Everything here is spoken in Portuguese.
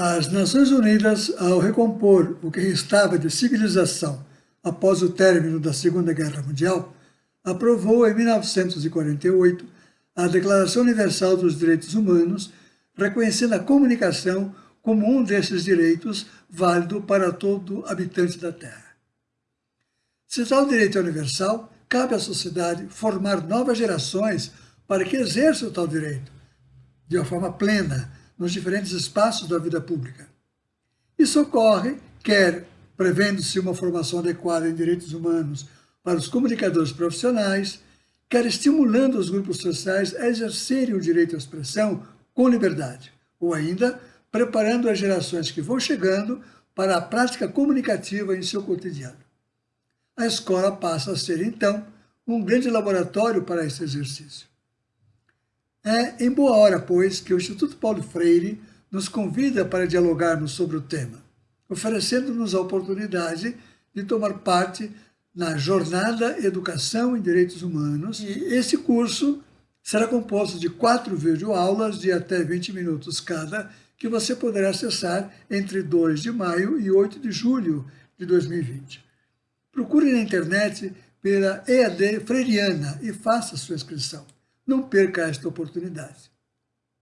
As Nações Unidas, ao recompor o que restava de civilização após o término da Segunda Guerra Mundial, aprovou em 1948 a Declaração Universal dos Direitos Humanos, reconhecendo a comunicação como um desses direitos válido para todo habitante da Terra. Se tal direito é universal, cabe à sociedade formar novas gerações para que exerçam tal direito, de uma forma plena, nos diferentes espaços da vida pública. Isso ocorre, quer prevendo-se uma formação adequada em direitos humanos para os comunicadores profissionais, quer estimulando os grupos sociais a exercerem o direito à expressão com liberdade, ou ainda preparando as gerações que vão chegando para a prática comunicativa em seu cotidiano. A escola passa a ser, então, um grande laboratório para esse exercício. É em boa hora, pois, que o Instituto Paulo Freire nos convida para dialogarmos sobre o tema, oferecendo-nos a oportunidade de tomar parte na jornada Educação em Direitos Humanos. E esse curso será composto de quatro videoaulas de até 20 minutos cada, que você poderá acessar entre 2 de maio e 8 de julho de 2020. Procure na internet pela EAD Freiriana e faça sua inscrição. Não perca esta oportunidade.